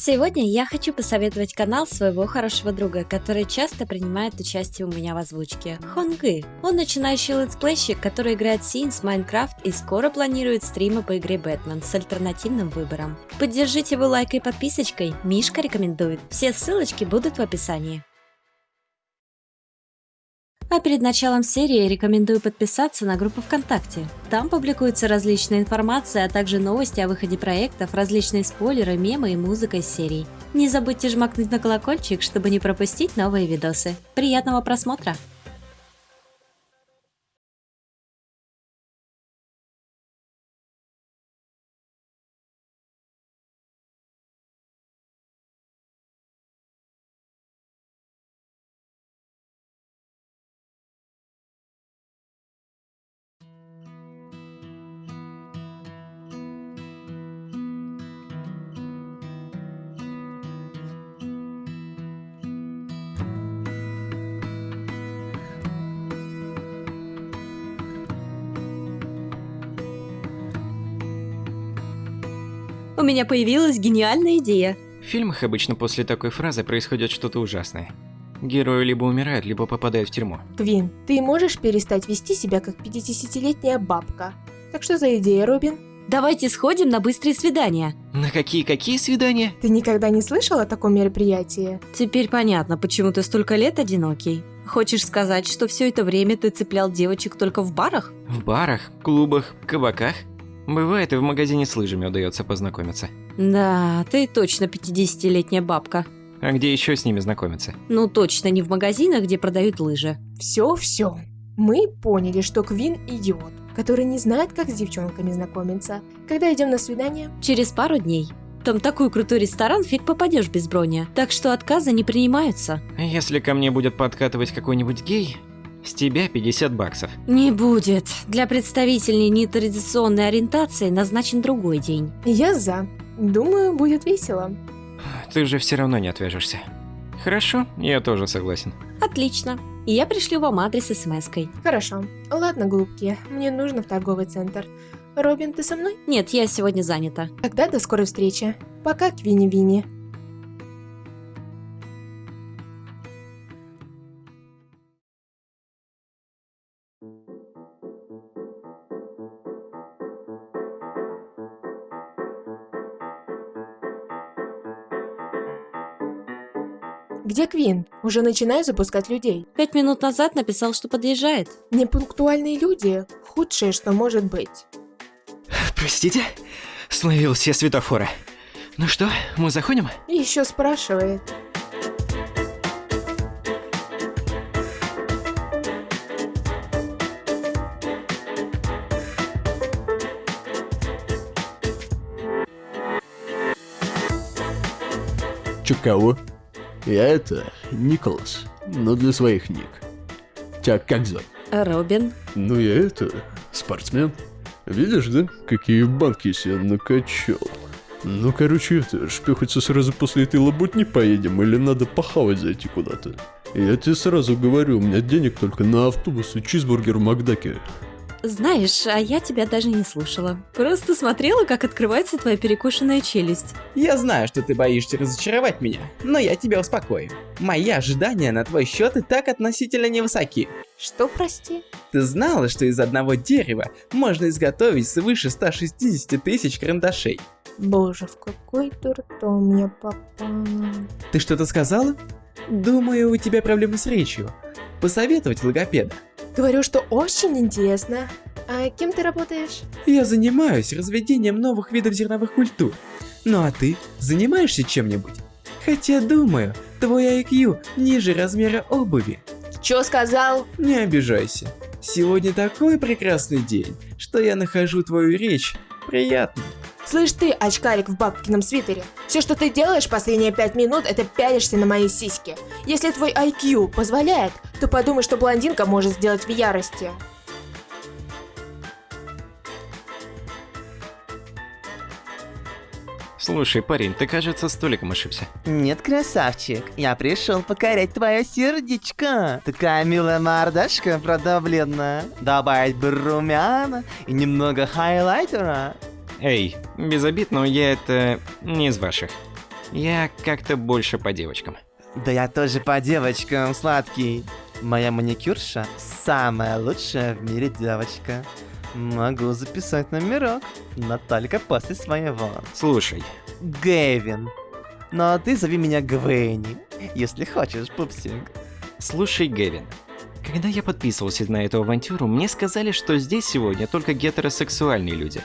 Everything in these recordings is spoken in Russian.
Сегодня я хочу посоветовать канал своего хорошего друга, который часто принимает участие у меня в озвучке. Хонгы. Он начинающий летсплейщик, который играет Sims, Minecraft и скоро планирует стримы по игре Бэтмен с альтернативным выбором. Поддержите его лайкой и подписочкой, Мишка рекомендует. Все ссылочки будут в описании. А перед началом серии рекомендую подписаться на группу ВКонтакте. Там публикуется различная информация, а также новости о выходе проектов, различные спойлеры, мемы и музыка из серий. Не забудьте жмакнуть на колокольчик, чтобы не пропустить новые видосы. Приятного просмотра! У меня появилась гениальная идея. В фильмах обычно после такой фразы происходит что-то ужасное. Герои либо умирают, либо попадают в тюрьму. Квин, ты можешь перестать вести себя как 50-летняя бабка? Так что за идея, Робин? Давайте сходим на быстрые свидания. На какие-какие свидания? Ты никогда не слышал о таком мероприятии? Теперь понятно, почему ты столько лет одинокий. Хочешь сказать, что все это время ты цеплял девочек только в барах? В барах, клубах, кабаках? Бывает, и в магазине с лыжами удается познакомиться. Да, ты точно 50-летняя бабка. А где еще с ними знакомиться? Ну точно не в магазинах, где продают лыжи. Все-все. Мы поняли, что Квин идиот, который не знает, как с девчонками знакомиться. Когда идем на свидание? Через пару дней. Там такой крутой ресторан, фиг попадешь без брони. Так что отказы не принимаются. Если ко мне будет подкатывать какой-нибудь гей, с тебя 50 баксов. Не будет. Для представителей нетрадиционной ориентации назначен другой день. Я за. Думаю, будет весело. Ты же все равно не отвяжешься. Хорошо, я тоже согласен. Отлично. И я пришлю вам адрес смс-кой. Хорошо. Ладно, голубки, мне нужно в торговый центр. Робин, ты со мной? Нет, я сегодня занята. Тогда до скорой встречи. Пока, Квинни-Винни. Где Квин? Уже начинаю запускать людей. Пять минут назад написал, что подъезжает. Непунктуальные люди – худшее, что может быть. Простите, словил все светофоры. Ну что, мы заходим? Еще спрашивает. Чё кого? Я это, Николас, но для своих ник. Тебя как зовут? Робин. Ну я это, спортсмен. Видишь, да, какие банки себе накачал? Ну, короче, это, шпехаться сразу после этой лабутни поедем, или надо похавать зайти куда-то? Я тебе сразу говорю, у меня денег только на автобус и чизбургер в Макдаке. Знаешь, а я тебя даже не слушала. Просто смотрела, как открывается твоя перекушенная челюсть. Я знаю, что ты боишься разочаровать меня, но я тебя успокою. Мои ожидания на твой счет и так относительно невысоки. Что, прости? Ты знала, что из одного дерева можно изготовить свыше 160 тысяч карандашей? Боже, в какой дурдом я попала. Ты что-то сказала? Думаю, у тебя проблемы с речью. Посоветовать логопеда. Говорю, что очень интересно. А кем ты работаешь? Я занимаюсь разведением новых видов зерновых культур. Ну а ты занимаешься чем-нибудь? Хотя думаю, твой IQ ниже размера обуви. Чё сказал? Не обижайся. Сегодня такой прекрасный день, что я нахожу твою речь приятной. Слышь ты, очкарик в бабкином свитере, все, что ты делаешь последние пять минут, это пялишься на мои сиськи. Если твой IQ позволяет, то подумай, что блондинка может сделать в ярости. Слушай, парень, ты, кажется, столиком ошибся. Нет, красавчик, я пришел покорять твое сердечко. Такая милая мордашка, правда, бледная. Добавить бы румяна и немного хайлайтера. Эй, без обид, но я это не из ваших. Я как-то больше по девочкам. Да я тоже по девочкам, сладкий. Моя маникюрша самая лучшая в мире девочка. Могу записать номерок, но только после своего. Слушай, Гэвин. Ну а ты зови меня Гвенни, если хочешь, пупсик. слушай, Гэвин. Когда я подписывался на эту авантюру, мне сказали, что здесь сегодня только гетеросексуальные люди.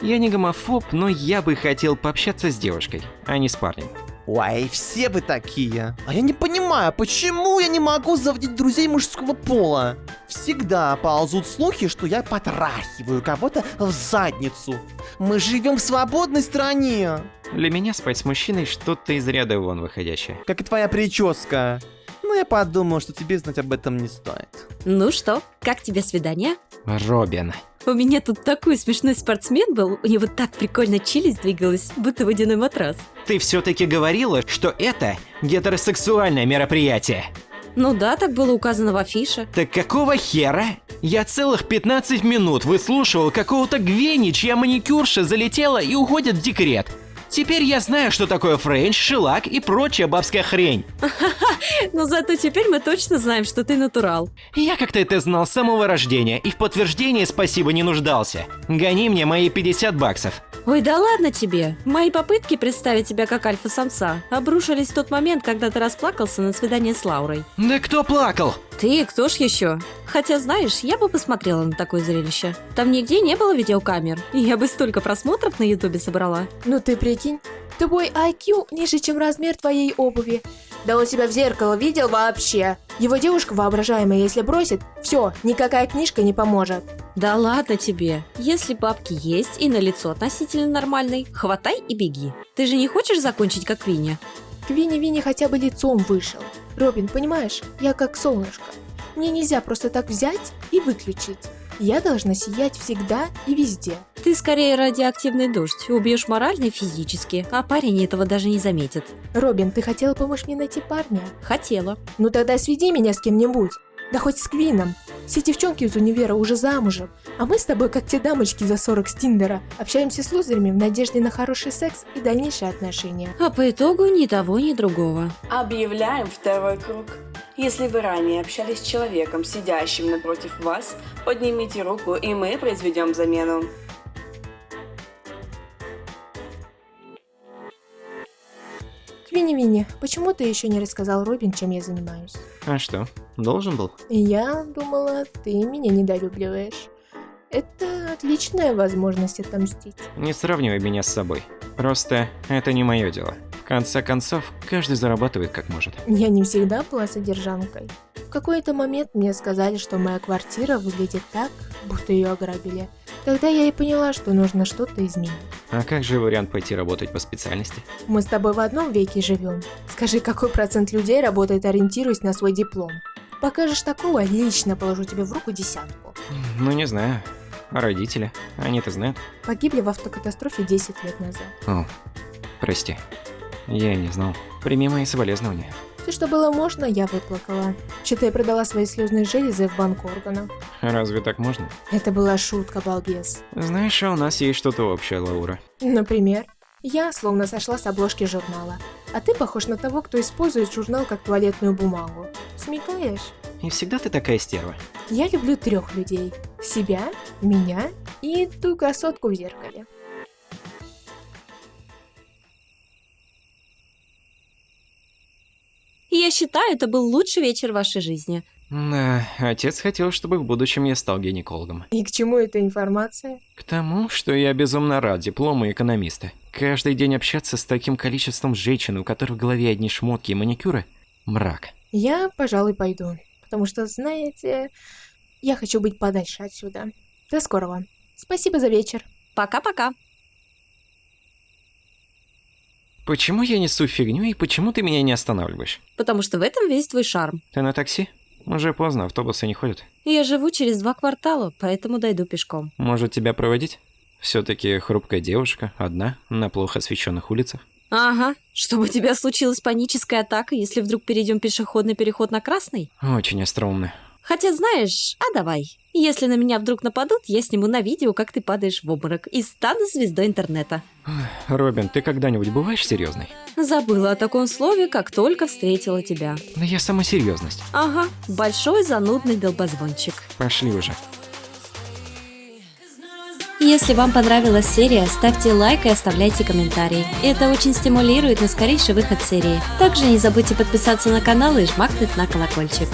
Я не гомофоб, но я бы хотел пообщаться с девушкой, а не с парнем. Ой, все вы такие. А я не понимаю, почему я не могу заводить друзей мужского пола? Всегда ползут слухи, что я потрахиваю кого-то в задницу. Мы живем в свободной стране. Для меня спать с мужчиной что-то из ряда вон выходящее. Как и твоя прическа. Ну, я подумал, что тебе знать об этом не стоит. Ну что, как тебе свидание? Робин. У меня тут такой смешной спортсмен был, у него так прикольно челюсть двигалась, будто водяной матрас. Ты все-таки говорила, что это гетеросексуальное мероприятие. Ну да, так было указано в афише. Так какого хера? Я целых 15 минут выслушивал какого-то Гвени, чья маникюрша залетела и уходит в декрет. Теперь я знаю, что такое френч, шеллак и прочая бабская хрень. Но зато теперь мы точно знаем, что ты натурал. Я как-то это знал с самого рождения и в подтверждении спасибо не нуждался. Гони мне мои 50 баксов. Ой, да ладно тебе. Мои попытки представить тебя как альфа-самца обрушились в тот момент, когда ты расплакался на свидании с Лаурой. Да кто плакал? Ты, кто ж еще? Хотя, знаешь, я бы посмотрела на такое зрелище. Там нигде не было видеокамер, и я бы столько просмотров на ютубе собрала. Ну ты прикинь, твой IQ ниже, чем размер твоей обуви. Да он себя в зеркало видел вообще. Его девушка воображаемая, если бросит, все, никакая книжка не поможет. Да ладно тебе. Если бабки есть и на лицо относительно нормальный, хватай и беги. Ты же не хочешь закончить как Винни? К Винни-Винни хотя бы лицом вышел. Робин, понимаешь, я как солнышко. Мне нельзя просто так взять и выключить. Я должна сиять всегда и везде. Ты скорее радиоактивный дождь, убьешь морально и физически, а парень этого даже не заметит. Робин, ты хотела помочь мне найти парня? Хотела. Ну тогда сведи меня с кем-нибудь. Да хоть с Квином. Все девчонки из универа уже замужем. А мы с тобой, как те дамочки за 40 с Тиндера, общаемся с лузерами в надежде на хороший секс и дальнейшие отношения. А по итогу ни того, ни другого. Объявляем второй круг. Если вы ранее общались с человеком, сидящим напротив вас, поднимите руку, и мы произведем замену. Квинни-Винни, почему ты еще не рассказал Робин, чем я занимаюсь? А что, должен был? Я думала, ты меня недолюбливаешь. Это отличная возможность отомстить. Не сравнивай меня с собой. Просто это не мое дело. В конце концов, каждый зарабатывает как может. Я не всегда была содержанкой. В какой-то момент мне сказали, что моя квартира выглядит так, будто ее ограбили. Тогда я и поняла, что нужно что-то изменить. А как же вариант пойти работать по специальности? Мы с тобой в одном веке живем. Скажи, какой процент людей работает, ориентируясь на свой диплом? Покажешь такого, лично положу тебе в руку десятку. Ну не знаю. А родители? Они-то знают? Погибли в автокатастрофе 10 лет назад. О, прости. Я не знал. Прими мои соболезнования. Все, что было можно, я выплакала. Что-то я продала свои слезные железы в банк органов. Разве так можно? Это была шутка, балбес. Знаешь, а у нас есть что-то общее, Лаура. Например, я словно сошла с обложки журнала, а ты похож на того, кто использует журнал как туалетную бумагу. Смекаешь? И всегда ты такая стерва. Я люблю трех людей. Себя, меня и ту красотку в зеркале. Я считаю, это был лучший вечер в вашей жизни. Да, отец хотел, чтобы в будущем я стал гинекологом. И к чему эта информация? К тому, что я безумно рад диплому экономиста. Каждый день общаться с таким количеством женщин, у которых в голове одни шмотки и маникюры – мрак. Я, пожалуй, пойду. Потому что, знаете, я хочу быть подальше отсюда. До скорого. Спасибо за вечер. Пока-пока. Почему я несу фигню и почему ты меня не останавливаешь? Потому что в этом весь твой шарм. Ты на такси? Уже поздно, автобусы не ходят. Я живу через два квартала, поэтому дойду пешком. Может тебя проводить? Все-таки хрупкая девушка, одна, на плохо освещенных улицах. Ага, чтобы у тебя случилась паническая атака, если вдруг перейдем пешеходный переход на красный? Очень остроумно. Хотя знаешь, а давай. Если на меня вдруг нападут, я сниму на видео, как ты падаешь в обморок, и стану звездой интернета. Робин, ты когда-нибудь бываешь серьезной? Забыла о таком слове, как только встретила тебя. Да я сама серьезность. Ага, большой занудный долбозвончик. Пошли уже. Если вам понравилась серия, ставьте лайк и оставляйте комментарий. Это очень стимулирует на скорейший выход серии. Также не забудьте подписаться на канал и жмакнуть на колокольчик.